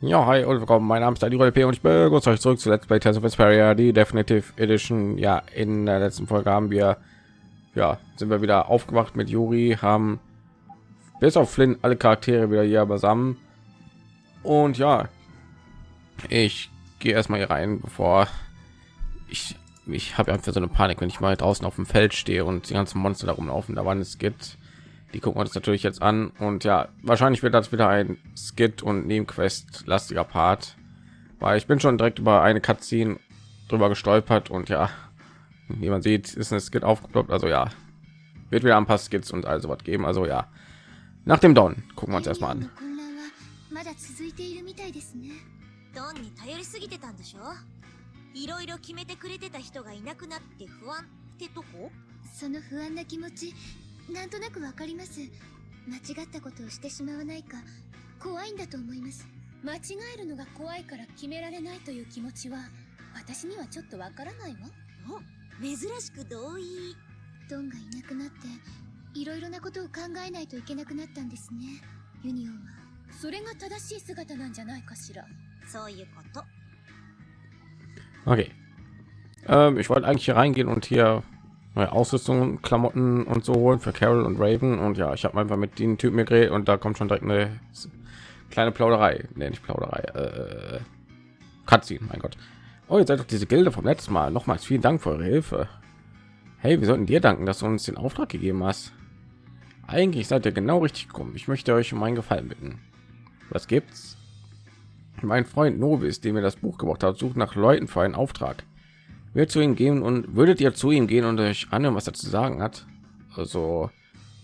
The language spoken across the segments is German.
Ja, hi und willkommen. Mein Name ist Daniel P. und ich begrüße euch zurück zu Let's Play Tales of Vesperia, die Definitive Edition. Ja, in der letzten Folge haben wir, ja, sind wir wieder aufgewacht mit Yuri, haben bis auf Flynn alle Charaktere wieder hier beisammen. Und ja, ich gehe erstmal hier rein, bevor ich, ich habe einfach so eine Panik, wenn ich mal draußen auf dem Feld stehe und die ganzen Monster da rumlaufen. Da waren es gibt die gucken wir uns natürlich jetzt an und ja wahrscheinlich wird das wieder ein skit und nebenquest lastiger part weil ich bin schon direkt über eine cutscene drüber gestolpert und ja wie man sieht ist ein skit aufgeploppt also ja wird wieder ein paar skits und also was geben also ja nach dem Don gucken wir uns erstmal an ドンに頼りすぎてたんでしょいろいろ決めてくれてた人がいなくなって不安ってとこその不安な気持ち なんとなくわかります。間違ったことをしてしまわないか怖いんだと思います。間違えるのが怖いから決められないという気持ちは私にはちょっとわからないわ。お珍しく同意。ドンがいなくなっていろいろなことを考えないといけなくなったんですね。ユニオンは。それが正しい姿なんじゃないかしら。そういうこと。Okay. Ähm, ich wollte eigentlich hier reingehen und hier neue Ausrüstung, Klamotten und so holen für Carol und Raven. Und ja, ich habe einfach mit den Typen geredet und da kommt schon direkt eine kleine Plauderei. Nee, nicht Plauderei. Äh, Cutscene, mein Gott. Oh, ihr seid doch diese Gilde vom letzten Mal. Nochmals vielen Dank für eure Hilfe. Hey, wir sollten dir danken, dass du uns den Auftrag gegeben hast. Eigentlich seid ihr genau richtig gekommen. Ich möchte euch um einen Gefallen bitten. Was gibt's? Mein Freund Novis, dem mir das Buch gebracht hat, sucht nach Leuten für einen Auftrag wird zu ihm gehen und würdet ihr zu ihm gehen und euch anhören, was er zu sagen hat? Also,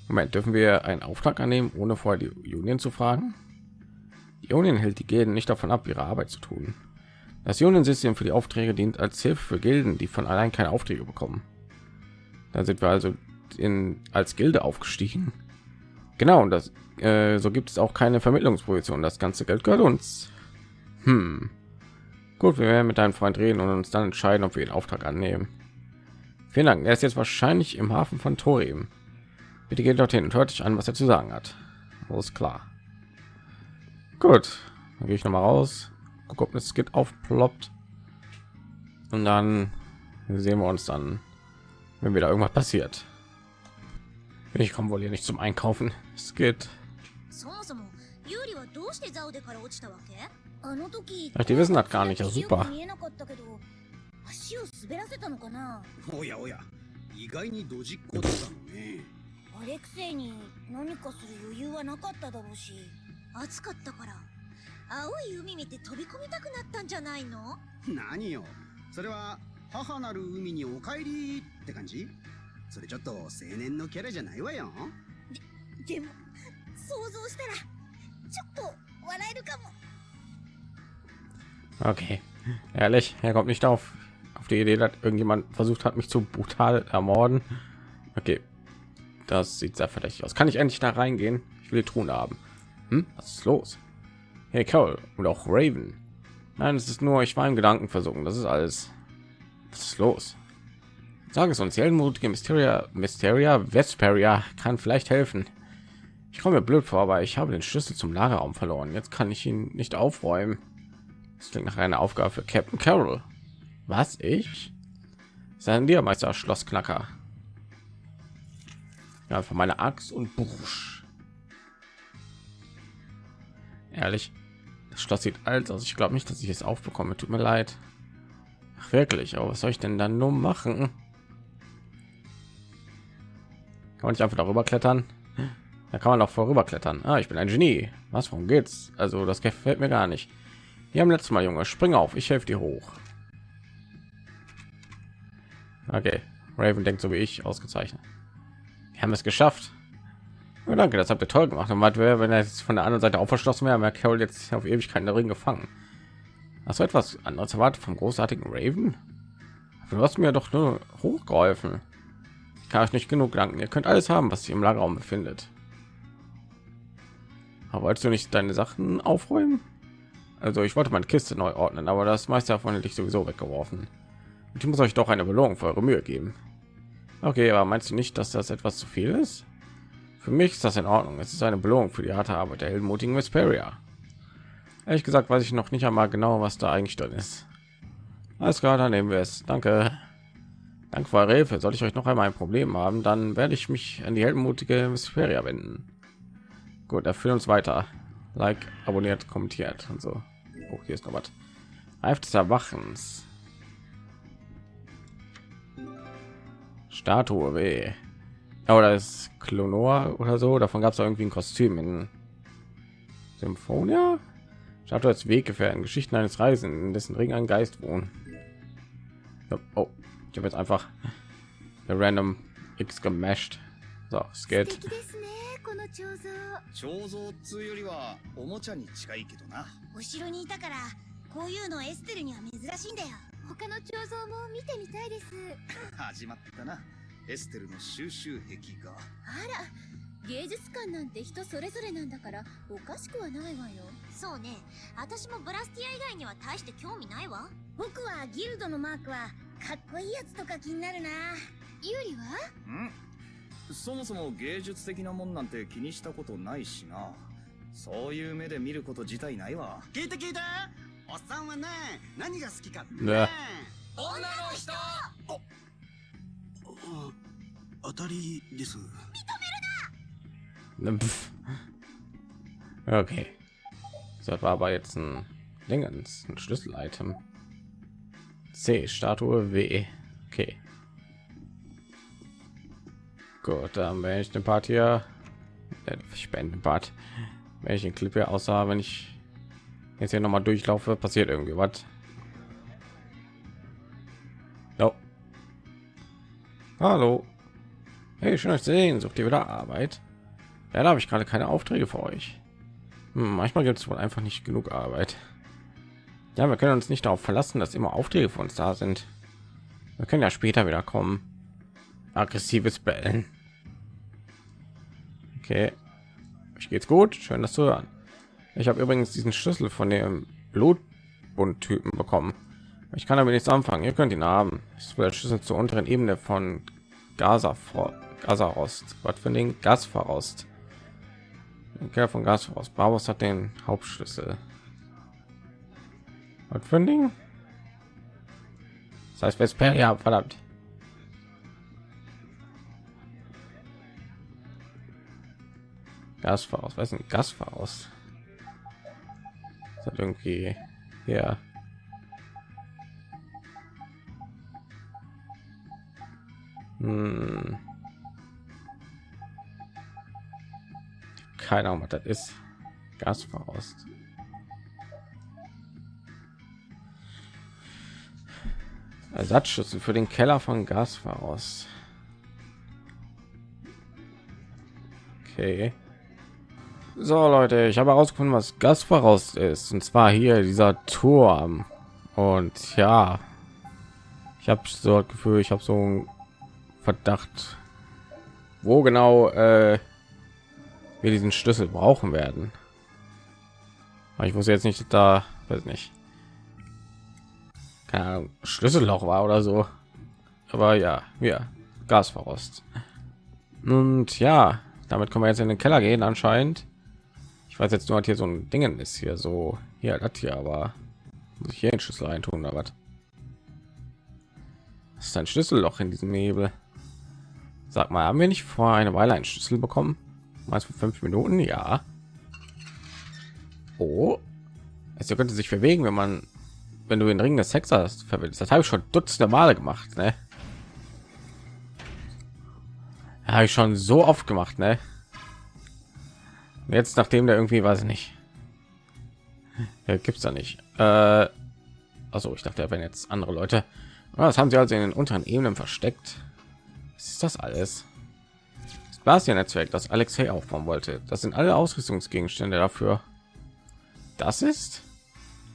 Moment, dürfen wir einen Auftrag annehmen, ohne vorher die Union zu fragen? Die Union hält die Gilden nicht davon ab, ihre Arbeit zu tun. Das Union-System für die Aufträge dient als Hilfe für Gilden, die von allein keine Aufträge bekommen. Da sind wir also in, als Gilde aufgestiegen. Genau, und das äh, so gibt es auch keine Vermittlungsposition. Das ganze Geld gehört uns. Hm. Gut, wir werden mit deinem Freund reden und uns dann entscheiden, ob wir den Auftrag annehmen. Vielen Dank. Er ist jetzt wahrscheinlich im Hafen von Torim. Bitte geht dorthin und hört sich an, was er zu sagen hat. Alles klar. Gut, dann gehe ich noch mal raus. Guck, ob das Skit aufploppt. Und dann sehen wir uns dann, wenn wieder irgendwas passiert. Ich komme wohl hier nicht zum Einkaufen. Es geht. Ach, die wissen das gar nicht. Ja, super. 見えなかったけど足を滑らせたのかな？おやおや、意外にドジっ子だったのね。あれくせに何かする余裕はなかっただろうし暑かったから青い海見て飛び込みたくなったんじゃないの？何よ、それは母なる海にお帰りって感じ？それちょっと青年のキャラじゃないわよ。でも想像したらちょっと笑えるかも Okay, ehrlich, er kommt nicht auf auf die Idee, dass irgendjemand versucht hat, mich zu brutal ermorden. Okay, das sieht sehr verdächtig aus. Kann ich endlich da reingehen? Ich will die Truhen haben. Hm? Was ist los? Hey, Cole und auch Raven. Nein, es ist nur, ich war im Gedanken versunken. Das ist alles. Was ist los? Sag es uns, die heldenmutige Mysteria, Mysteria Vesperia kann vielleicht helfen. Ich komme mir blöd vor, aber ich habe den Schlüssel zum Lagerraum verloren. Jetzt kann ich ihn nicht aufräumen. Das klingt nach einer Aufgabe für Captain Carroll. Was ich? Sein Lehrmeister Schlossknacker. Ja, von meiner Axt und Busch. Ehrlich, das Schloss sieht alt aus. Ich glaube nicht, dass ich es aufbekomme. Tut mir leid. Ach, wirklich, aber was soll ich denn dann nur machen? Kann man nicht einfach darüber klettern? Da kann man auch vorüber klettern. Ah, ich bin ein Genie. Was, warum geht's? Also, das gefällt mir gar nicht. Wir haben letztes Mal, Junge. Spring auf, ich helfe dir hoch. Okay, Raven denkt so wie ich, ausgezeichnet. Wir haben es geschafft. Ja, danke, das habt ihr toll gemacht. Und was wäre, wenn er jetzt von der anderen Seite auch verschlossen wäre, wäre Carol jetzt auf Ewigkeiten darin gefangen. Hast du etwas anderes erwartet vom großartigen Raven? Du hast mir doch nur hochgeholfen. Ich kann euch nicht genug danken. Ihr könnt alles haben, was sich im Lagerraum befindet. Aber wolltest du nicht deine Sachen aufräumen? Also ich wollte meine Kiste neu ordnen, aber das meiste davon hätte ich sowieso weggeworfen. Und ich muss euch doch eine Belohnung für eure Mühe geben. Okay, aber meinst du nicht, dass das etwas zu viel ist? Für mich ist das in Ordnung. Es ist eine Belohnung für die harte Arbeit der heldenmutigen Vesperia. Ehrlich gesagt weiß ich noch nicht einmal genau, was da eigentlich drin ist. Alles klar, dann nehmen wir es. Danke. Dank für eure Hilfe. Sollte ich euch noch einmal ein Problem haben, dann werde ich mich an die heldenmutige Mysferia wenden. Gut, erfüllen uns weiter. Like, abonniert, kommentiert und so. Oh, hier ist noch was. Reif des Erwachens. Statue weh. Oder ist Klonor oder so. Davon gab es irgendwie ein Kostüm in Symphonia. Statue als Weggefährten, Geschichten eines Reisenden, in dessen Ring ein Geist wohnt. Oh, ich habe jetzt einfach random X gemasht. So, es geht. 彫像っつうよりはおもちゃに近いけどな。お城にいたからこういうのエステルには珍しいんだよ。他の彫像も見てみたいです。始まったな。エステルの収集癖が。あら芸術館なんて人それぞれなんだからおかしくはないわよ。そうね。私もブラスティア以外には大して興味ないわ。僕はギルドのマークはかっこいいやつとか気になるな。ユーリは？んそもそも芸術的なもんなんて気にしたことないしなそういう目で見ること自体ないわ聞いて聞いておっさんはね何が好きかってねね女の人あ当たりです Pff. Okay. So, das war aber jetzt ein Dingens, ein Schlüssel-Item. C, Statue W. Okay. Gut, dann wenn ich den Part hier, äh, ich beende den Part, wenn ich den Clip hier aussah, wenn ich jetzt hier noch mal durchlaufe, passiert irgendwie was. No. Hallo. Hey, schön euch zu sehen. Sucht ihr wieder Arbeit? Ja, da habe ich gerade keine Aufträge für euch. Hm, manchmal gibt es wohl einfach nicht genug Arbeit. Ja, wir können uns nicht darauf verlassen, dass immer Aufträge für uns da sind. Wir können ja später wieder kommen. Aggressives Bellen. Okay. Ich geht's gut. Schön, das zu hören. Ich habe übrigens diesen Schlüssel von dem Blutbund-Typen bekommen. Ich kann damit nichts anfangen. Ihr könnt ihn haben. Es wird Schlüssel zur unteren Ebene von Gaza vor Gazarost. Was für den Gasverrost. Kerl von Gasverrost. Barbos hat den Hauptschlüssel. Was für ein Ding? Das heißt Vesperia, verdammt. Gasverrost. Was ist ein Gasverrost? Das hat irgendwie ja Hm. Keine Ahnung, was das ist. Gasverrost. Ersatzschlüssel für den Keller von Gasverrost. Okay. So Leute, ich habe herausgefunden, was Gasverrost ist. Und zwar hier dieser Turm. Und ja, ich habe so das Gefühl, ich habe so ein Verdacht, wo genau äh, wir diesen Schlüssel brauchen werden. Aber ich wusste jetzt nicht, dass da, weiß nicht, keine Ahnung, Schlüsselloch war oder so. Aber ja, ja, Gasverrost. Und ja, damit können wir jetzt in den Keller gehen anscheinend. Ich weiß jetzt nur, was hier so ein Dingen ist hier so, hier das hier, aber muss ich hier den Schlüssel reintun oder was? Das ist ein Schlüsselloch in diesem Nebel. Sag mal, haben wir nicht vor eine Weile einen Schlüssel bekommen? Mal für fünf Minuten, ja. Oh, es könnte sich bewegen, wenn man, wenn du den Ring des Hexers verwendest. Das habe ich schon dutzende Male gemacht, ne? Habe ich schon so oft gemacht, ne? Jetzt, nachdem der irgendwie, weiß ich nicht, ja, gibt's da nicht. Äh, also ich dachte, wenn jetzt andere Leute, Ah, das haben sie also in den unteren Ebenen versteckt. Was ist das alles? Das Basia-Netzwerk, das Alexei aufbauen wollte. Das sind alle Ausrüstungsgegenstände dafür. Das ist?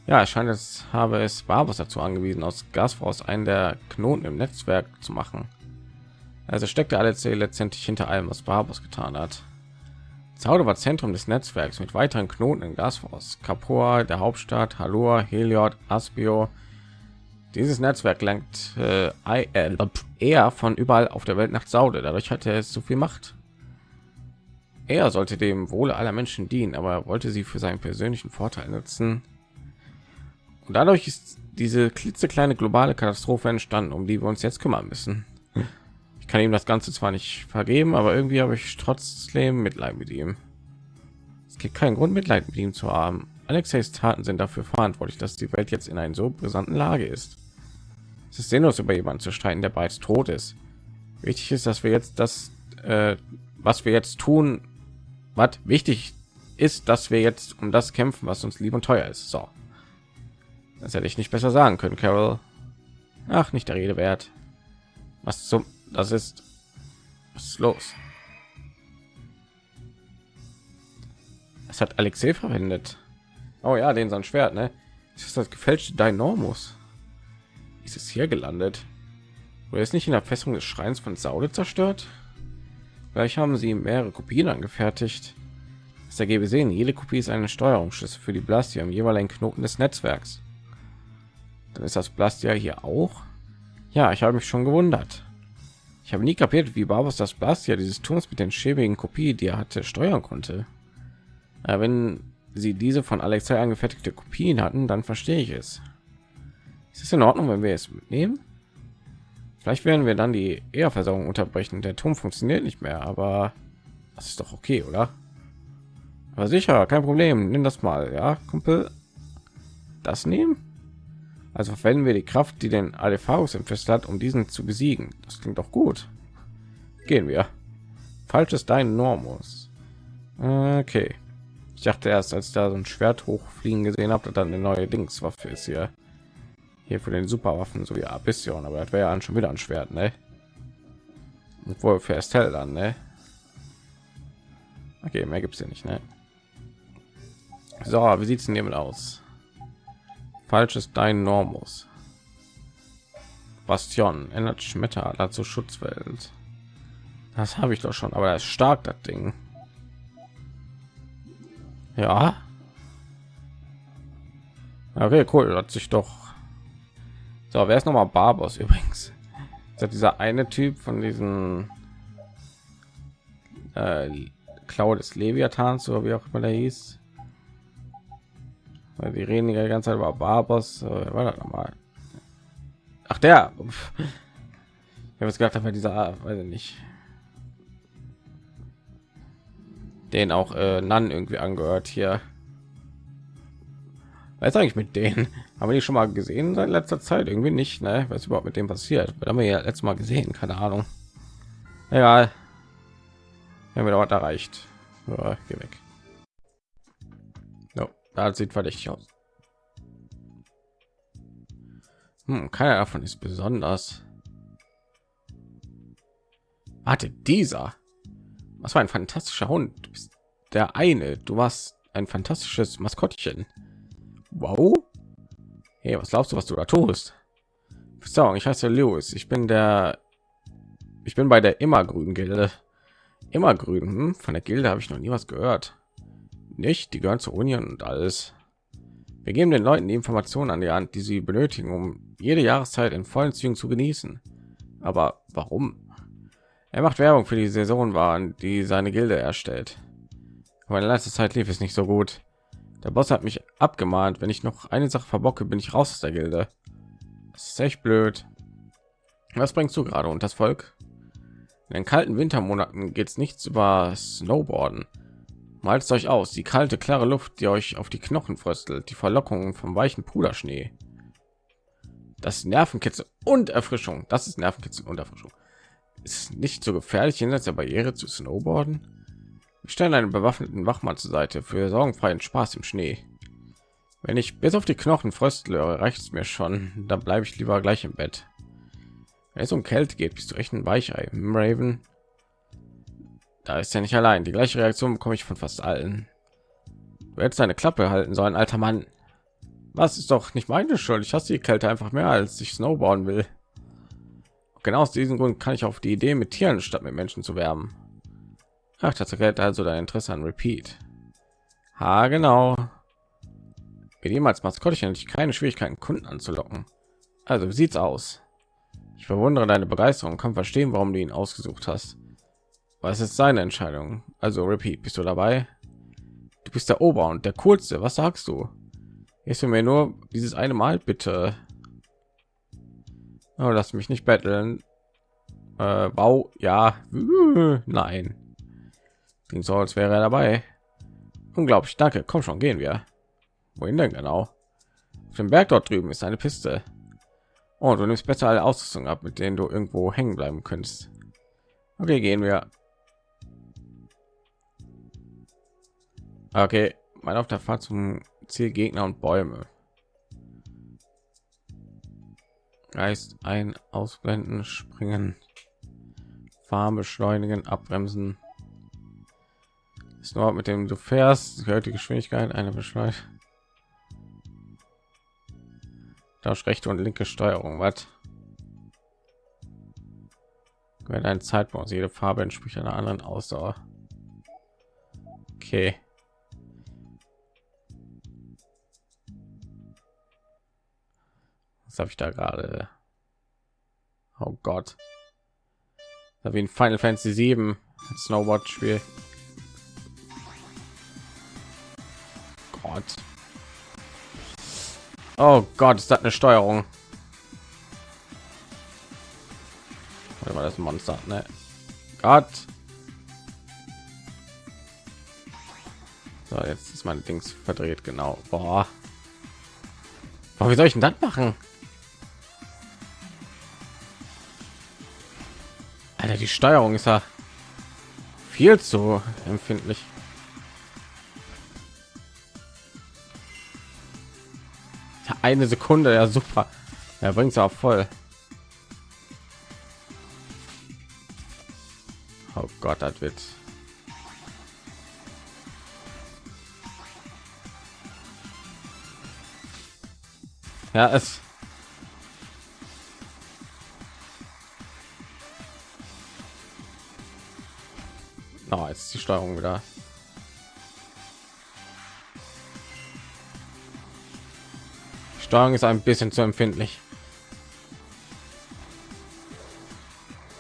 Ja, es scheint, es habe es Barbos dazu angewiesen, aus Gasfraus einen der Knoten im Netzwerk zu machen. Also steckte Alexei letztendlich hinter allem, was Barbos getan hat. Zauder war Zentrum des Netzwerks mit weiteren Knoten in Gasfraus, Capua, der Hauptstadt, Halor, Heliod, Aspio, dieses Netzwerk lenkt äh, eher von überall auf der Welt nach Saude. Dadurch hatte es so viel Macht. Er sollte dem Wohle aller Menschen dienen, aber er wollte sie für seinen persönlichen Vorteil nutzen. Und dadurch ist diese klitzekleine globale Katastrophe entstanden, um die wir uns jetzt kümmern müssen. Kann ihm das Ganze zwar nicht vergeben, aber irgendwie habe ich trotzdem Mitleid mit ihm. Es gibt keinen Grund, Mitleid mit ihm zu haben. Alexeis Taten sind dafür verantwortlich, dass die Welt jetzt in einer so brisanten Lage ist. Es ist sinnlos, über jemanden zu streiten, der bereits tot ist. Wichtig ist, dass wir jetzt das, äh, was wir jetzt tun, was wichtig ist, dass wir jetzt um das kämpfen, was uns lieb und teuer ist. So, das hätte ich nicht besser sagen können, Carol. Ach, nicht der Rede wert. Was zum, das ist, was ist los? Es hat Alexei verwendet. Oh ja, den sein Schwert, ne? Ist das gefälschte Dynormus. Ist es hier gelandet? Oder ist nicht in der Festung des Schreins von Saude zerstört? Vielleicht haben sie mehrere Kopien angefertigt. Das ergebe sehen, jede Kopie ist eine Steuerungsschlüssel für die Blastia im jeweiligen Knoten des Netzwerks. Dann ist das Blastia hier auch. Ja, ich habe mich schon gewundert. Ich habe nie kapiert, wie Barbos das Blastia dieses Turms mit den schäbigen Kopie, die er hatte, steuern konnte. Aber wenn sie diese von Alexei angefertigte Kopien hatten, dann verstehe ich es. Ist es in Ordnung, wenn wir es mitnehmen? Vielleicht werden wir dann die Ehrversorgung unterbrechen. Der Turm funktioniert nicht mehr, aber das ist doch okay, oder? Aber sicher, kein Problem. Nimm das mal, ja, Kumpel. Das nehmen? Also verwenden wir die Kraft, die den Alepharius entfesselt hat, um diesen zu besiegen. Das klingt doch gut. Gehen wir. Falsches dein Normus. Okay. Ich dachte erst, als da so ein Schwert hochfliegen gesehen habe, dann eine neue Dingswaffe ist hier. Hier für den Superwaffen, so wie Abyssion, aber das wäre ja schon wieder ein Schwert, ne? Obwohl für Estelle dann, ne? Okay, mehr gibt es ja nicht, ne? So, wie sieht es denn hiermit aus? Falsches Dein Normus. Bastion ändert Schmetteradler zur Schutzwelt. Das habe ich doch schon, aber das ist stark, das Ding. Ja. Okay, cool. Hat sich doch. So, wer ist noch mal Barbos übrigens? Ist dieser eine Typ von diesen äh, Klaue des Leviathans oder wie auch immer der hieß? Die reden die ganze Zeit über Barbos. Äh, war das nochmal? Ach der. Ich habe es gedacht, aber dieser, weiß ich nicht. Den auch äh, Nan irgendwie angehört hier. Was eigentlich mit denen? Haben wir die schon mal gesehen seit letzter Zeit? Irgendwie nicht, ne? Was überhaupt mit dem passiert? Wir haben wir ja letztes Mal gesehen, keine Ahnung. Egal. Wir haben wir dort erreicht. Ja, geh weg. Das sieht verdächtig aus. Hm, keiner davon ist besonders. Warte, dieser. Was war ein fantastischer Hund. Du bist der eine. Du warst ein fantastisches Maskottchen. Wow. Hey, was glaubst du, was du da tust? Verzeihung, ich heiße Lewis. Ich bin der. Ich bin bei der Immergrün Gilde. Immergrün. Hm? Von der Gilde habe ich noch nie was gehört. Nicht, die gehören zur Union und alles. Wir geben den Leuten die Informationen an die Hand, die sie benötigen, um jede Jahreszeit in vollen Zügen zu genießen. Aber warum? Er macht Werbung für die Saisonwaren, die seine Gilde erstellt. Aber in letzter Zeit lief es nicht so gut. Der Boss hat mich abgemahnt, wenn ich noch eine Sache verbocke, bin ich raus aus der Gilde. Das ist echt blöd. Was bringst du gerade und das Volk? In den kalten Wintermonaten geht es nichts über Snowboarden. Malt es euch aus, die kalte, klare Luft, die euch auf die Knochen fröstelt, die Verlockungen vom weichen Puderschnee. Das Nervenkitzel und Erfrischung. Das ist Nervenkitzel und Erfrischung ist nicht so gefährlich jenseits der Barriere zu snowboarden. Wir stellen einen bewaffneten Wachmann zur Seite für sorgenfreien Spaß im Schnee. Wenn ich bis auf die Knochen fröstle, reicht es mir schon. Dann bleibe ich lieber gleich im Bett. Wenn es um Kälte geht, bist du echt ein Weichei, hm, Raven. Da ist ja nicht allein. Die gleiche Reaktion bekomme ich von fast allen. Du hättest Klappe halten sollen, alter Mann. Was ist doch nicht meine Schuld. Ich hasse die Kälte einfach mehr, als ich snowboarden will. Genau aus diesem Grund kann ich auf die Idee, mit Tieren statt mit Menschen zu werben. Ach, das erklärt also dein Interesse an Repeat. Ha, genau. Mit ihm als Maskottchen hatte ich keine Schwierigkeiten, Kunden anzulocken. Also, wie sieht's aus? Ich verwundere deine Begeisterung kann verstehen, warum du ihn ausgesucht hast. Was ist seine Entscheidung? Also Repeat, bist du dabei? Du bist der Ober und der Coolste. Was sagst du? Ist mir nur dieses eine Mal bitte. Oh, lass mich nicht betteln. Äh, wow, ja, nein. Klingt so, als wäre er dabei. Unglaublich, danke. Komm schon, gehen wir. Wohin denn genau? Auf dem Berg dort drüben ist eine Piste. Oh, du nimmst besser alle Ausrüstung ab, mit denen du irgendwo hängen bleiben könntest. Okay, gehen wir. Okay, mal auf der Fahrt zum Ziel Gegner und Bäume. Geist ein, ausblenden, springen, fahren, beschleunigen, abbremsen. Ist nur mit dem du fährst, gehört die Geschwindigkeit eine Beschleunigung. Tausch rechte und linke Steuerung. Was? Wenn ein Zeitpunkt, jede Farbe entspricht einer anderen Ausdauer. Okay. Was habe ich da gerade? Oh Gott. Da wie ein Final Fantasy 7 Snowboard Spiel. Gott. Oh Gott, ist das eine Steuerung? Oder war das Monster? Ne? Gott. So, jetzt ist mein Dings verdreht, genau. Boah. Boah, wie soll ich denn das machen? Alter, die Steuerung ist ja viel zu empfindlich. eine Sekunde, ja super. Er bringt es auch voll. Oh Gott, das wird. Ja, es. Jetzt ist die Steuerung wieder. Steuerung ist ein bisschen zu empfindlich.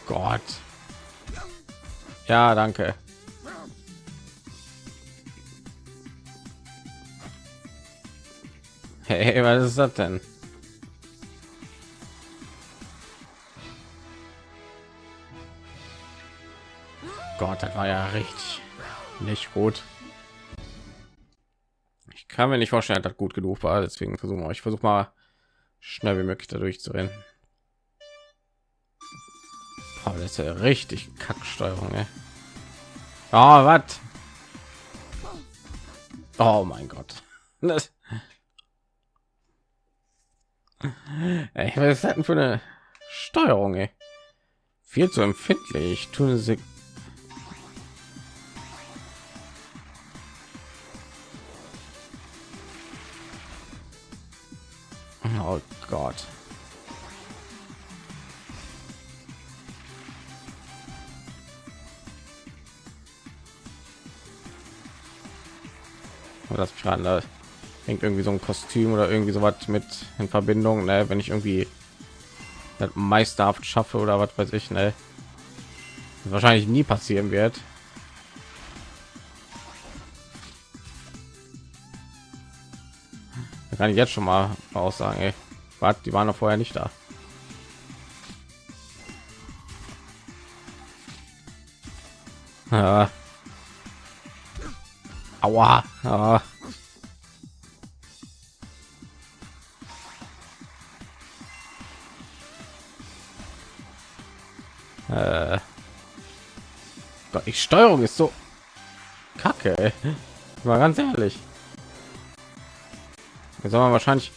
Gott. Ja, danke. Hey, was ist das denn? Gott, das war ja richtig nicht gut kann mir nicht vorstellen, dass das gut genug war. Deswegen versuchen wir. Ich versuche mal schnell wie möglich dadurch zu rennen. Aber das ist ja richtig Kacksteuerung. Ey. Oh, was? Oh mein Gott. Das Ey, was ist das denn für eine Steuerung? Ey? Viel zu empfindlich. Tun sie Oh Gott. das gerade da hängt irgendwie so ein Kostüm oder irgendwie so was mit in Verbindung, ne? wenn ich irgendwie meisterhaft schaffe oder was weiß ich, ne? wahrscheinlich nie passieren wird. Kann ich jetzt schon mal aussagen ey. Die waren noch vorher nicht da ja. aua ah. Äh. Gott, die Steuerung ist so kacke. Ey. Mal ganz ehrlich. Jetzt soll man wahrscheinlich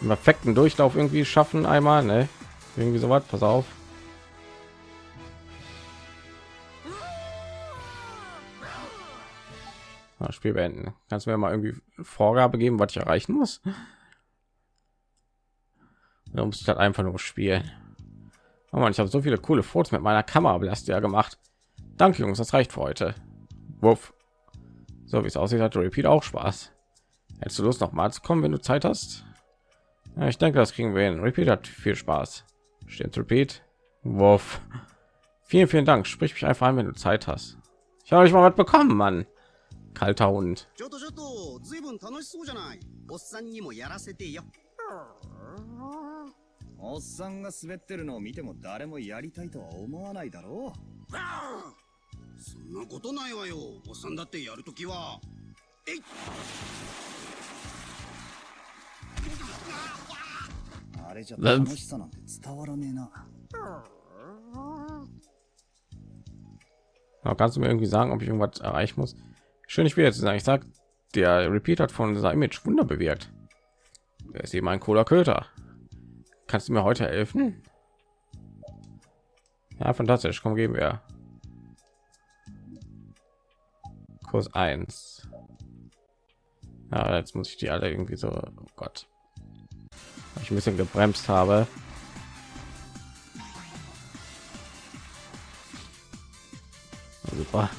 im perfekten Durchlauf irgendwie schaffen einmal, ne? Irgendwie so was. Pass auf. Spiel beenden. Kannst du mir mal irgendwie Vorgabe geben, was ich erreichen muss? Da muss ich halt einfach nur spielen. Oh Mann, ich habe so viele coole Fotos mit meiner Kamera ja gemacht. Danke, Jungs, das reicht für heute. Wuff. So wie es aussieht, hat Repeat auch Spaß. Hättest du Lust noch mal zu kommen, wenn du Zeit hast? Ja, ich denke, das kriegen wir hin. Repeat hat viel Spaß. Steht Repeat. Wurf. Vielen, vielen Dank. Sprich mich einfach an, wenn du Zeit hast. Ich habe euch mal was bekommen, Mann. Kalter Hund. あれじゃ楽しさなんて伝わらねえな Aber kannst du mir irgendwie sagen, ob ich irgendwas erreichen muss? Schön, ich will jetzt sagen. Ich sag, der Repeat hat von seinem Image Wunder bewirkt. Er ist eben ein cooler Köter. Kannst du mir heute helfen? Ja, fantastisch. Komm, geben wir. Kurs 1. Ja, jetzt muss ich die alle irgendwie so, oh Gott. Ich ein bisschen gebremst habe. Super.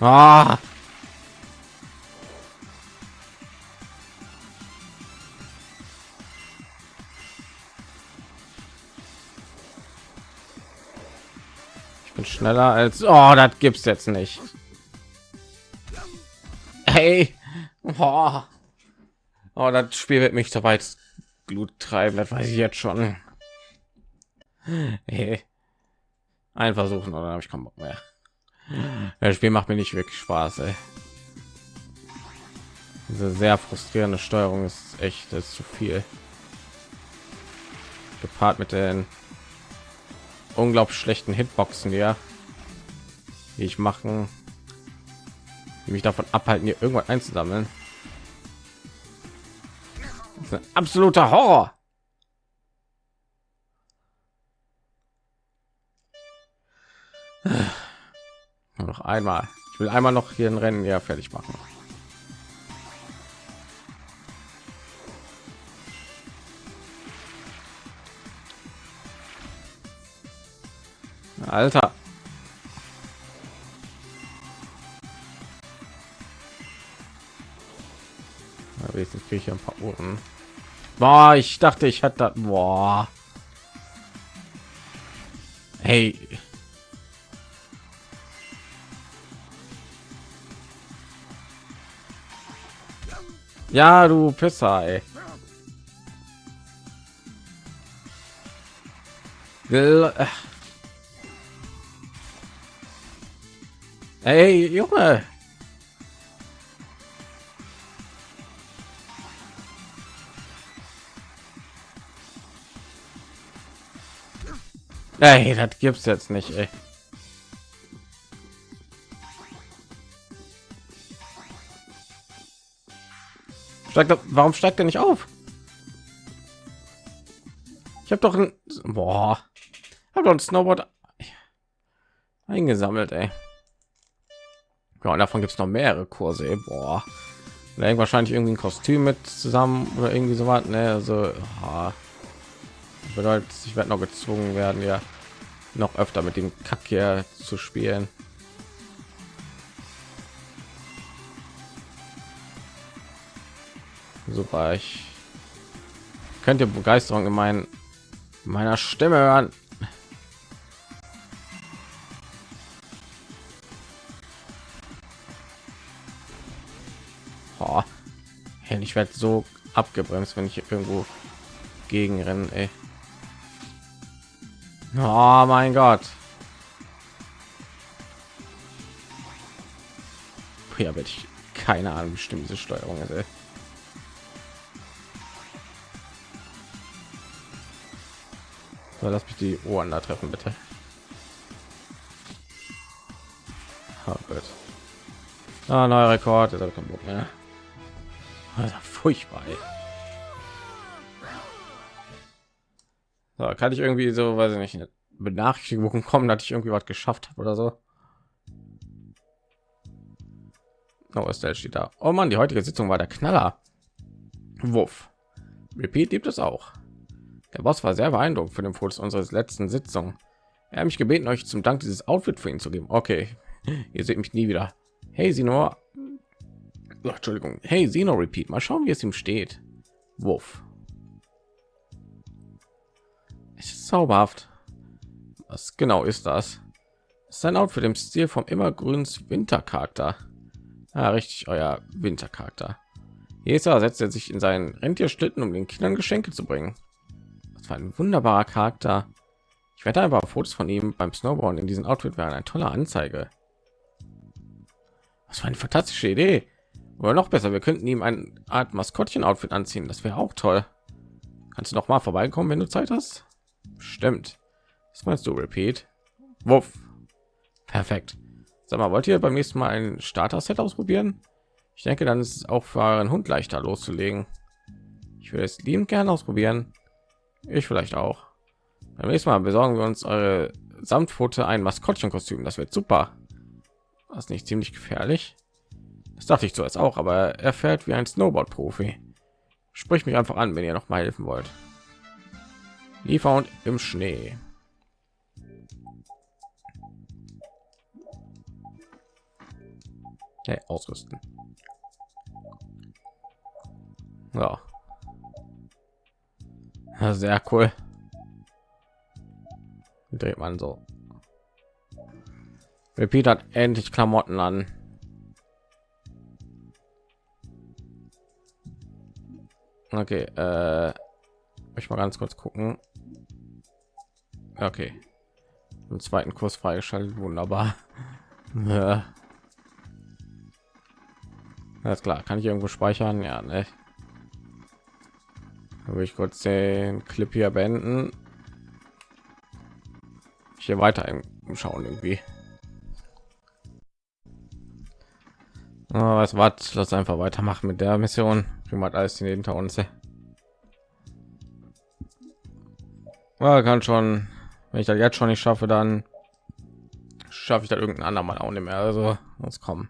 Ah! Ich bin schneller als oh, das gibt's jetzt nicht. Hey, oh. Oh, das Spiel wird mich so weit Glut treiben, das weiß ich jetzt schon. Hey. Ein versuchen oder habe ich keinen Bock mehr. Das Spiel macht mir nicht wirklich Spaß. Ey. Diese sehr frustrierende Steuerung ist echt das ist zu viel. Gepaart mit den unglaublich schlechten Hitboxen, ja, die ich machen, die mich davon abhalten, hier irgendwas einzusammeln. Ein absoluter Horror. Nur noch einmal. Ich will einmal noch hier ein Rennen ja fertig machen. Alter. Wenigstens kriege ich ein paar Uhren. Boah, ich dachte, ich hatte boah. Hey, Ja, du Pisser, ey. Äh. Ey, Junge. Ey, das gibt's jetzt nicht, ey. Steigt er, warum steigt er nicht auf? Ich habe doch ein boah, habe doch ein Snowboard eingesammelt, ey. Ja, und davon gibt es noch mehrere Kurse. Ey. Boah, da wahrscheinlich irgendwie ein Kostüm mit zusammen oder irgendwie so was. Ne, also oh. bedeutet, ich werde noch gezwungen werden, ja, noch öfter mit dem Kack hier zu spielen. Super, ich könnte Begeisterung in meinen meiner Stimme hören. Oh, ich werde so abgebremst, wenn ich irgendwo gegen rennen. Ey. Oh mein Gott. Ja, werde ich keine Ahnung, bestimmt diese Steuerung ist. So, lass mich die Ohren da treffen, bitte. Oh Gott. Ah, neuer Rekord, ist kein Bock mehr. Also, furchtbar. Ey. So, kann ich irgendwie so, weiß ich nicht, eine Benachrichtigung kommen, dass ich irgendwie was geschafft habe oder so. Oh, der steht da. Oh Mann, die heutige Sitzung war der Knaller. Wuff. Repeat gibt es auch. Der Boss war sehr beeindruckt von dem Fotos unseres letzten Sitzung. Er hat mich gebeten, euch zum Dank dieses Outfit für ihn zu geben. Okay, ihr seht mich nie wieder. Hey, Sino. Oh, Entschuldigung. Hey, Sino, repeat. Mal schauen, wie es ihm steht. Wuff. Zauberhaft. Was genau ist das? Sein Outfit im Stil vom immergrüns Wintercharakter. Ja, richtig, euer Wintercharakter. Jesa setzt er sich in seinen Rentierschlitten, um den Kindern Geschenke zu bringen. Das war ein wunderbarer Charakter. Ich werde einfach Fotos von ihm beim Snowboarden in diesem Outfit wären eine tolle Anzeige. Was für eine fantastische Idee. Oder noch besser, wir könnten ihm eine Art Maskottchen-Outfit anziehen. Das wäre auch toll. Kannst du noch mal vorbeikommen, wenn du Zeit hast? Stimmt. Was meinst du, Repeat? Wuff. Perfekt. Sag mal, wollt ihr beim nächsten Mal ein Starter-Set ausprobieren? Ich denke, dann ist es auch für euren Hund leichter loszulegen. Ich würde es liebend gerne ausprobieren. Ich vielleicht auch. Beim nächsten Mal besorgen wir uns eure Samtpfote ein Maskottchenkostüm. Das wird super. Was nicht ziemlich gefährlich? Das dachte ich zuerst auch, aber er fährt wie ein Snowboard-Profi. Sprich mich einfach an, wenn ihr noch mal helfen wollt. Liefer und im Schnee. Hey, ausrüsten. Ja. ja. Sehr cool. Dreht man so. Repeat hat endlich Klamotten an. Okay, äh, ich mal ganz kurz gucken. Okay, im zweiten Kurs freigeschaltet, wunderbar. Alles klar, kann ich irgendwo speichern? Ja, ne. Habe ich kurz den Clip hier beenden. Hier weiter Schauen irgendwie. Oh, was was? Lass einfach weitermachen mit der Mission. Primat alles hinter uns. Ja, kann schon. Wenn ich das jetzt schon nicht schaffe, dann schaffe ich da irgendein andermal auch nicht mehr. Also muss kommen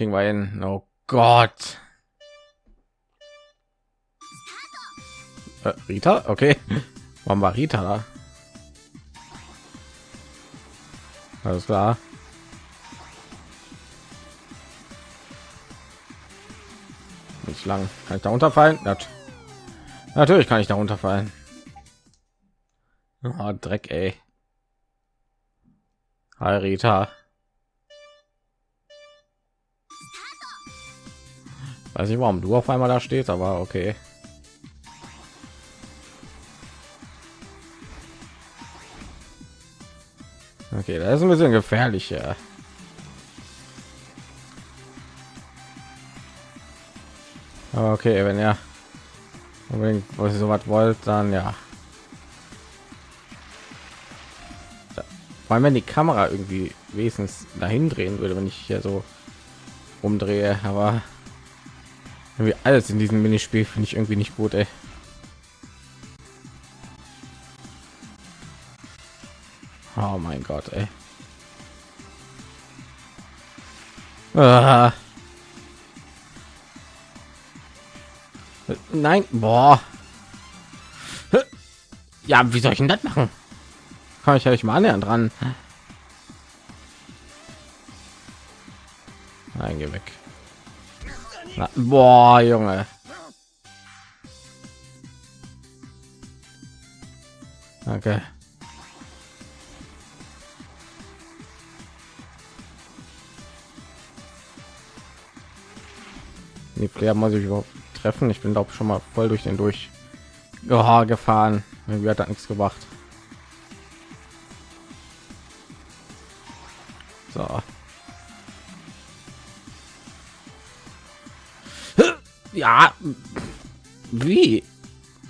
kriegen wir hin. Oh Gott. Äh, Rita, okay. Warum war Rita da? Alles klar. Nicht lang. Kann ich da unterfallen? Nat Natürlich kann ich da runterfallen. Oh, Dreck, ey. Hi, Rita. Weiß nicht, warum du auf einmal da stehst, aber okay. Okay, das ist ein bisschen gefährlicher. Okay, wenn ihr unbedingt so was wollt, dann ja. Weil wenn die Kamera irgendwie wenigstens dahin drehen würde, wenn ich hier so umdrehe, aber irgendwie alles in diesem Minispiel finde ich irgendwie nicht gut, ey. Oh mein Gott, ey. Ah. Nein, boah. Ja, wie soll ich denn das machen? Kann ich euch mal annähern dran? Nein, geh weg. Na, boah, Junge. Okay. Die Player muss ich überhaupt treffen. Ich bin glaube schon mal voll durch den durch oh, gefahren. Irgendwie hat das nichts gebracht. So. Ja. Wie?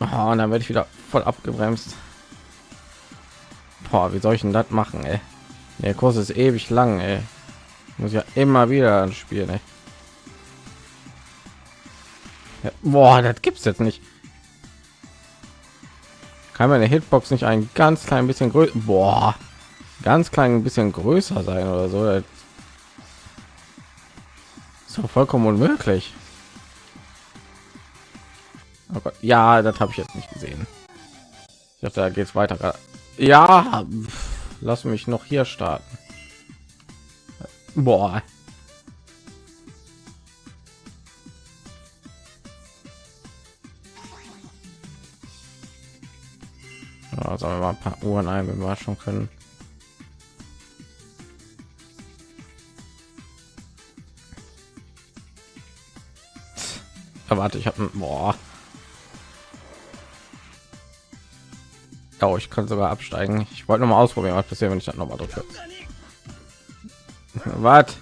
Oh, und dann werde ich wieder voll abgebremst. Boah, wie soll ich denn das machen, ey? Der Kurs ist ewig lang, ey. Muss ja immer wieder spielen, ey. Ja, boah, das gibt's jetzt nicht. Kann meine Hitbox nicht ein ganz klein bisschen größer, boah, ganz klein ein bisschen größer sein oder so? Das ist vollkommen unmöglich. Oh Gott. Ja, das habe ich jetzt nicht gesehen. Ich dachte, da geht es weiter. Ja, lass mich noch hier starten. Boah. Ja, wir mal ein paar Uhren ein, wenn wir schon können. Warte, ich habe boah. Oh, ich kann sogar absteigen. Ich wollte noch mal ausprobieren, was passiert, wenn ich das noch mal drücke. was?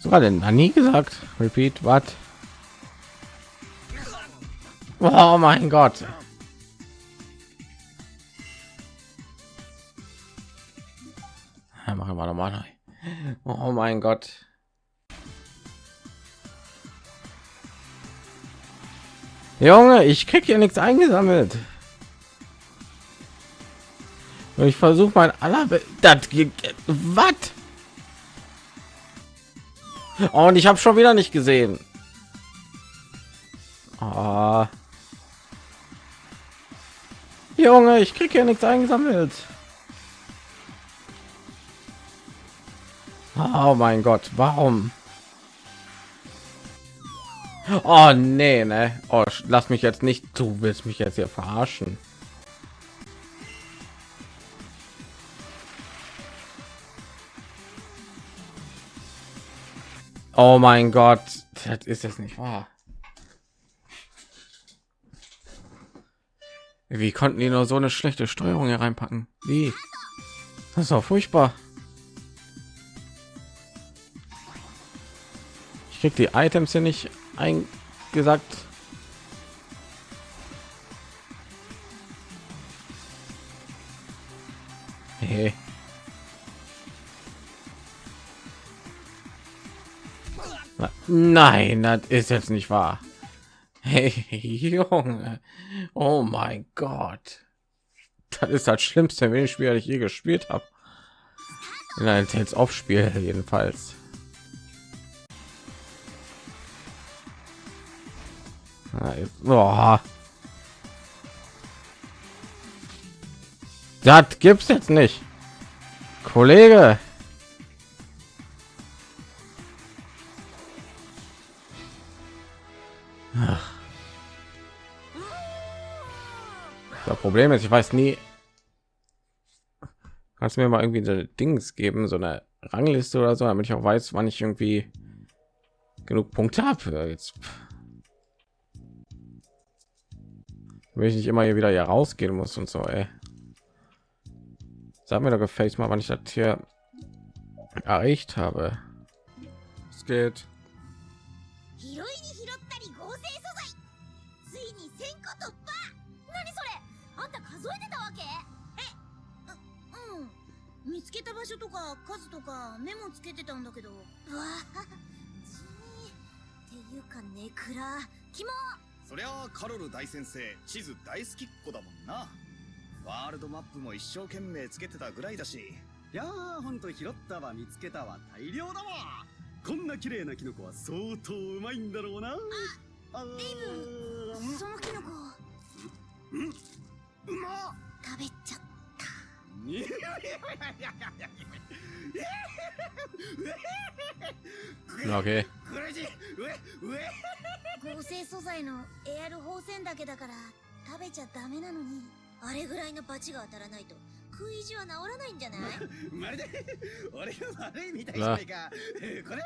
Sogar denn nie gesagt. Repeat, was? Oh mein Gott. Ja, machen wir noch mal. Oh mein Gott. Junge, ich krieg hier nichts eingesammelt. Ich versuche mein aller das was? Und ich habe schon wieder nicht gesehen. Oh. Junge, ich krieg hier nichts eingesammelt. Oh mein Gott, warum? Oh nee, ne? Oh, lass mich jetzt nicht. Du willst mich jetzt hier verarschen. Oh mein Gott, das ist es nicht wahr. Wie konnten die nur so eine schlechte Steuerung hier reinpacken? Wie? Das ist auch furchtbar. Ich krieg die Items hier nicht eingesagt. Hey. Nein, das ist jetzt nicht wahr. Hey, Junge. Oh mein Gott. Das ist das schlimmste Minispiel, das ich je gespielt habe. In einem Tales of Spiel jedenfalls. Oh. Das gibt's jetzt nicht. Kollege. Das Problem ist, ich weiß nie. Kannst du mir mal irgendwie so Dings geben, so eine Rangliste oder so, damit ich auch weiß, wann ich irgendwie genug Punkte habe. Jetzt will ich nicht immer hier wieder hier rausgehen muss und so. Ey. Sag mir doch gefällt mal, wann ich das hier erreicht habe. Es geht. そりゃあカロル大先生地図大好きっ子だもんな。ワールドマップも一生懸命つけてたぐらいだし。いやーほんと拾ったわ見つけたわ大量だわ。こんな綺麗なキノコは相当うまいんだろうな。あデイブそのキノコ。うんうま食べちゃった Okay. 合成素材のエアル放線だけだから食べちゃダメなのにあれぐらいのバチが当たらないと食い意地は治らないんじゃない？まるで俺が悪いみたいじゃないか。これ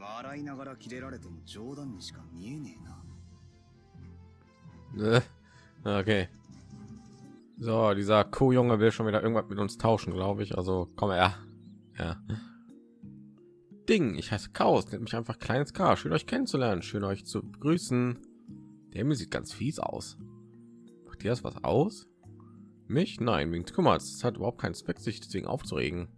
笑いながらキレられても冗談にしか見えねえな。okay So, dieser Kuhjunge will schon wieder irgendwas mit uns tauschen, glaube ich. Also komm her. Ja. Ding, ich heiße Chaos, nennt mich einfach kleines K. Schön euch kennenzulernen, schön euch zu begrüßen. Der Himmel sieht ganz fies aus. Macht ihr das was aus? Mich? Nein, wegen Kümmert. Es hat überhaupt keinen Zweck, sich deswegen aufzuregen.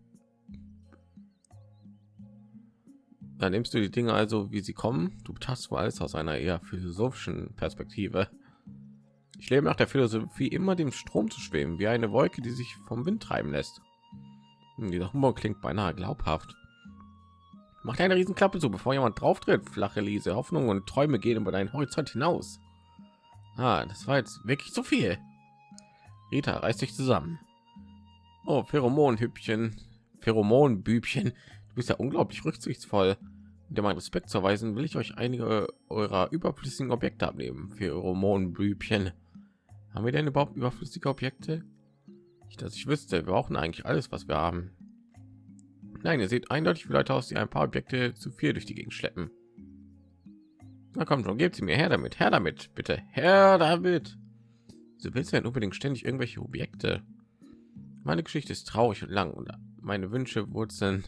Dann nimmst du die Dinge also, wie sie kommen. Du betrachtest alles aus einer eher philosophischen Perspektive. Ich lebe nach der Philosophie, immer dem Strom zu schweben, wie eine Wolke, die sich vom Wind treiben lässt. Hm, dieser Humor klingt beinahe glaubhaft. Macht eine Riesenklappe so, bevor jemand drauf tritt. Flache Liese, Hoffnung und Träume gehen über deinen Horizont hinaus. Ah, das war jetzt wirklich zu viel. Rita reißt sich zusammen. Oh, Pheromonhüppchen, Pheromonbübchen. Du bist ja unglaublich rücksichtsvoll. Um dir meinen Respekt zu erweisen, will ich euch einige eurer überflüssigen Objekte abnehmen. Pheromonbübchen. Haben wir denn überhaupt überflüssige Objekte? Nicht, dass ich wüsste. Wir brauchen eigentlich alles, was wir haben. Nein, ihr seht eindeutig wie Leute aus, die ein paar Objekte zu viel durch die Gegend schleppen. Na komm schon, gebt sie mir her damit, her damit, bitte, her damit. So willst du denn unbedingt ständig irgendwelche Objekte? Meine Geschichte ist traurig und lang und meine Wünsche wurzeln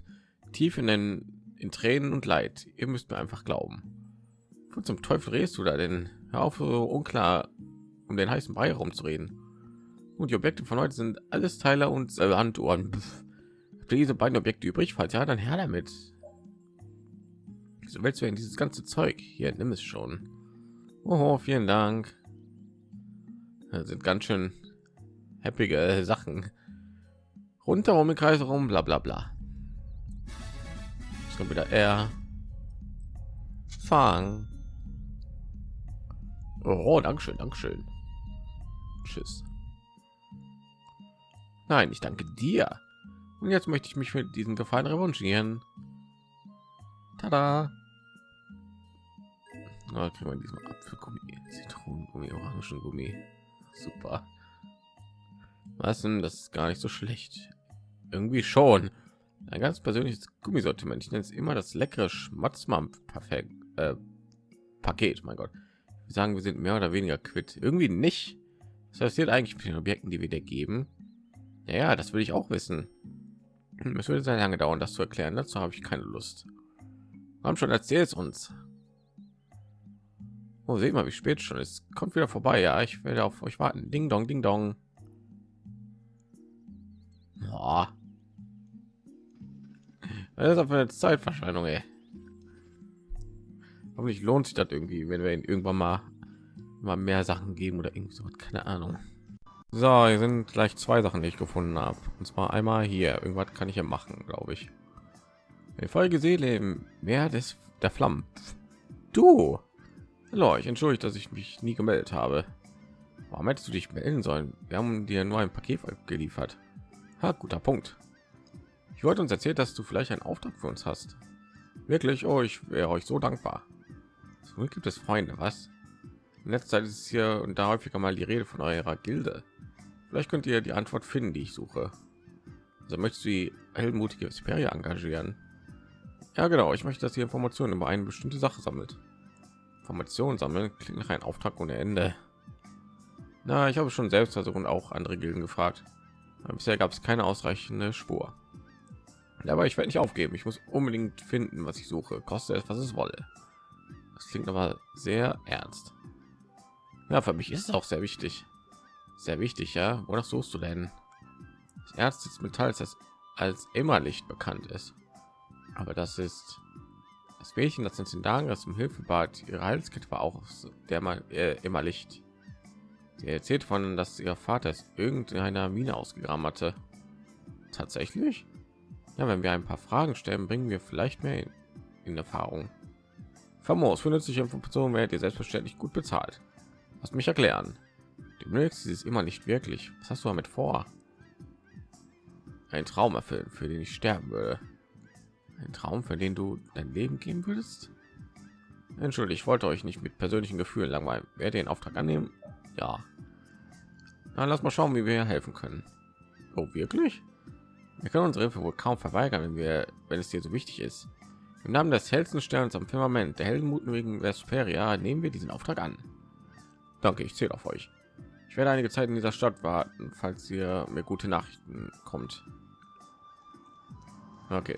tief in den in Tränen und Leid. Ihr müsst mir einfach glauben. Wo zum Teufel redest du da denn? Hör auf, so unklar um den heißen Brei herumzureden. Und die Objekte von heute sind alles Teile und Sanduhren. Habt ihr diese beiden Objekte übrig? Falls ja, dann her damit. Wieso willst du denn dieses ganze Zeug? Hier, nimm es schon. Oh, vielen Dank. Das sind ganz schön happige Sachen. Runter um den Kreis herum, bla bla bla. Jetzt kommt wieder er. Fang. Oh, Dankeschön, Dankeschön. Tschüss. Nein, ich danke dir. Und jetzt möchte ich mich für diesen Gefallen revanchieren. Tada! Na, kriegen wir diesem Apfelgummi, Zitronengummi, Orangengummi. Super. Was denn? Das ist gar nicht so schlecht. Irgendwie schon. Ein ganz persönliches Gummisortiment. Ich nenne es immer das leckere Schmatzmampf perfekt äh, Paket. Mein Gott. Wir sagen, wir sind mehr oder weniger quitt. Irgendwie nicht. Was passiert eigentlich mit den Objekten, die wir dir geben? Ja, das will ich auch wissen. Es würde sehr lange dauern, das zu erklären. Dazu habe ich keine Lust. Haben schon erzählt uns. Oh, seht mal, wie spät schon ist. Kommt wieder vorbei. Ja, ich werde auf euch warten. Ding dong, ding dong. Boah. Das ist aber eine Zeitverschwendung, ey. Hoffentlich lohnt sich das irgendwie, wenn wir ihn irgendwann mal mal mehr Sachen geben oder irgend so keine Ahnung. So, hier sind gleich zwei Sachen, die ich gefunden habe. Und zwar einmal hier. Irgendwas kann ich ja machen, glaube ich. Die Folge Seele im Meer des der Flammen. Du. Hallo, ich entschuldige, dass ich mich nie gemeldet habe. Warum hättest du dich melden sollen? Wir haben dir nur ein Paket geliefert. Ha, guter Punkt. Ich wollte uns erzählt, dass du vielleicht einen Auftrag für uns hast. Wirklich, oh, ich wäre euch so dankbar. So gibt es Freunde, was? In letzter Zeit ist hier und da häufiger mal die Rede von eurer Gilde. Vielleicht könnt ihr die Antwort finden, die ich suche. Also möchtest du die heldenmutige Speria engagieren? Ja, genau. Ich möchte, dass ihr Informationen über eine bestimmte Sache sammelt. Informationen sammeln klingt nach einem Auftrag ohne Ende. Na, ich habe schon selbst versucht und auch andere Gilden gefragt. Aber bisher gab es keine ausreichende Spur. Aber ich werde nicht aufgeben. Ich muss unbedingt finden, was ich suche. Koste es, was es wolle. Das klingt aber sehr ernst. Ja, für mich ist es auch sehr wichtig. Sehr wichtig, ja. Wonach suchst du denn? Das Erz des Metalls, das als immer Licht bekannt ist. Aber das ist das Mädchen, das uns in Dagras zum Hilfe bat. Ihre Halskette war auch der mal äh, immer Licht. Sie erzählt von, dass ihr Vater es irgendeiner Mine ausgegraben hatte. Tatsächlich? Ja, wenn wir ein paar Fragen stellen, bringen wir vielleicht mehr in, in Erfahrung. Famos für nützliche Informationen werdet ihr selbstverständlich gut bezahlt. Lass mich erklären. Du mögst dieses immer nicht wirklich. Was hast du damit vor? Ein Traum erfüllen, für den ich sterben würde. Ein Traum, für den du dein Leben geben würdest? Entschuldigt, ich wollte euch nicht mit persönlichen Gefühlen langweilen. Wer den Auftrag annehmen? Ja. Dann lass mal schauen, wie wir helfen können. Oh, wirklich? Wir können unsere Hilfe wohl kaum verweigern, wenn wir, wenn es dir so wichtig ist. Im Namen des hellsten Sterns am Firmament, der heldenmutigen Vesperia, nehmen wir diesen Auftrag an. Danke, ich zähle auf euch. Ich werde einige Zeit in dieser Stadt warten, falls ihr mir gute Nachrichten kommt. Okay,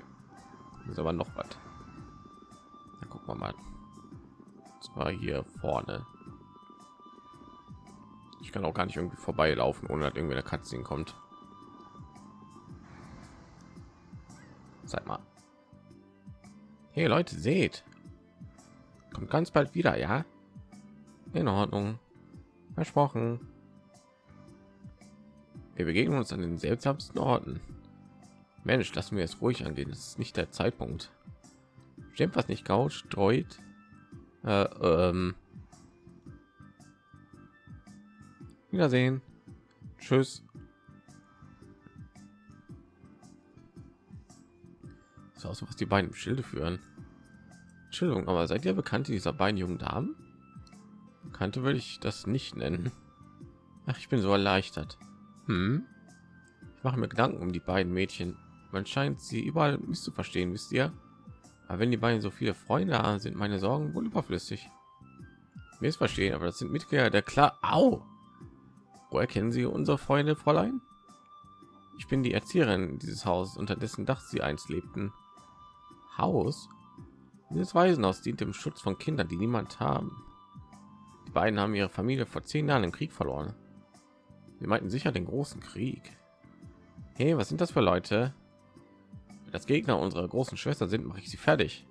ist aber noch was. Dann gucken wir mal. Zwar hier vorne. Ich kann auch gar nicht irgendwie vorbeilaufen, ohne dass irgendwie eine Katze kommt. Sag mal. Hey Leute, seht. Kommt ganz bald wieder, ja? In Ordnung. Versprochen. Wir begegnen uns an den seltsamsten Orten. Mensch, lassen wir es ruhig angehen. Es ist nicht der Zeitpunkt. Stimmt was nicht gaut, streut. Äh, ähm. Wiedersehen. Tschüss. So aus, was die beiden Schilde führen. Entschuldigung, aber seid ihr bekannt dieser beiden jungen Damen? Kannte würde ich das nicht nennen. Ach, ich bin so erleichtert. Hm? Ich mache mir Gedanken um die beiden Mädchen. Man scheint sie überall misszuverstehen, wisst ihr? Aber wenn die beiden so viele Freunde haben, sind meine Sorgen wohl überflüssig. Mir ist verstehen, aber das sind Mitglieder der klar. Au! Woher kennen Sie unsere Freunde, Fräulein? Ich bin die Erzieherin dieses Hauses, unter dessen Dach Sie einst lebten. Haus? Dieses Waisenhaus dient dem Schutz von Kindern, die niemand haben. Die beiden haben ihre Familie vor zehn Jahren im Krieg verloren. Sie meinten sicher den großen Krieg. Hey, was sind das für Leute? Wenn das Gegner unserer großen Schwester sind, mache ich sie fertig.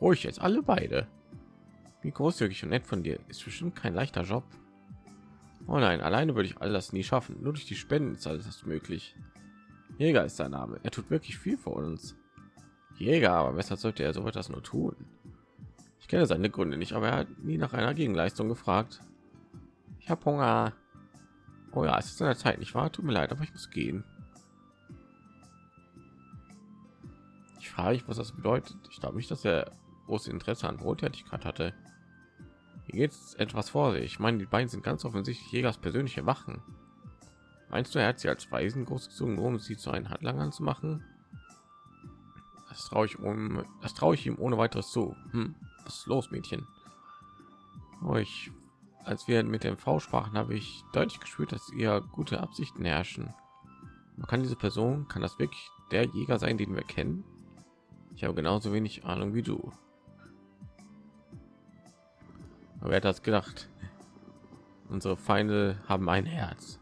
Ruhig jetzt alle beide. Wie großzügig und nett von dir. Ist bestimmt kein leichter Job. Oh nein, alleine würde ich all das nie schaffen. Nur durch die Spenden ist alles das möglich. Jäger ist sein Name. Er tut wirklich viel für uns. Jäger, aber weshalb sollte er so etwas nur tun? Ich kenne seine Gründe nicht, aber er hat nie nach einer Gegenleistung gefragt. Ich habe Hunger. Oh ja, es ist in der Zeit nicht wahr? Tut mir leid, aber ich muss gehen. Ich frage mich, was das bedeutet. Ich glaube nicht, dass er großes Interesse an Wohltätigkeit hatte. Hier geht es etwas vor sich. Ich meine, die beiden sind ganz offensichtlich Jägers persönliche Wachen. Meinst du, er hat sie als Weisen großgezogen, um sie zu einem Handlangern zu machen? Das traue ich um, das traue ich ihm ohne weiteres zu. Hm, was ist los, Mädchen? Oh, ich, als wir mit dem V sprachen, habe ich deutlich gespürt, dass ihr gute Absichten herrschen. Man kann diese Person, kann das wirklich der Jäger sein, den wir kennen? Ich habe genauso wenig Ahnung wie du. Aber wer hat das gedacht? Unsere Feinde haben ein Herz.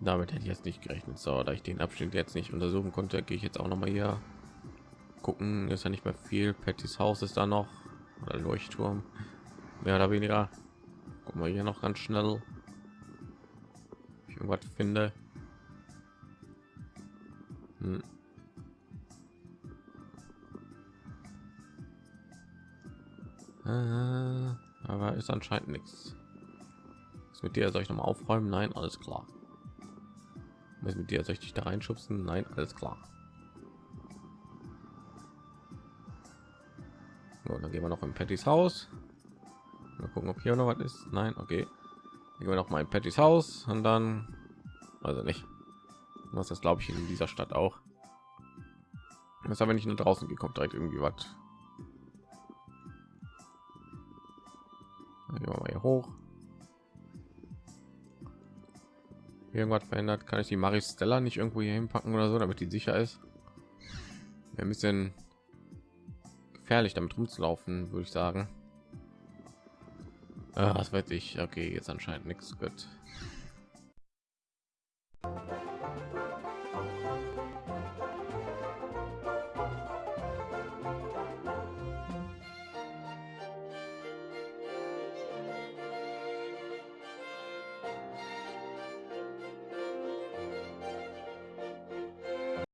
Damit hätte ich jetzt nicht gerechnet. So, da ich den Abschnitt jetzt nicht untersuchen konnte, gehe ich jetzt auch noch mal hier gucken. Ist ja nicht mehr viel. Pattys Haus ist da noch oder Leuchtturm, mehr oder weniger. Gucken wir hier noch ganz schnell. Ich irgendwas finde. Hm. Äh, aber ist anscheinend nichts. Was mit dir soll ich noch mal aufräumen? Nein, alles klar. Was mit dir soll ich dich da reinschubsen? Nein, alles klar. So, dann gehen wir noch in Pattys Haus. Mal gucken, ob hier noch was ist. Nein, okay. Dann gehen wir noch mal in Pattys Haus und dann, also nicht. Was das glaube ich in dieser Stadt auch. Das aber nicht nur draußen gekommen, direkt irgendwie was Gehen wir mal hier hoch. Irgendwas verändert, kann ich die Maris Stella nicht irgendwo hier hinpacken oder so, damit die sicher ist. ein bisschen gefährlich damit rumzulaufen, würde ich sagen. Ah, was weiß ich. Okay, jetzt anscheinend nichts. Gut.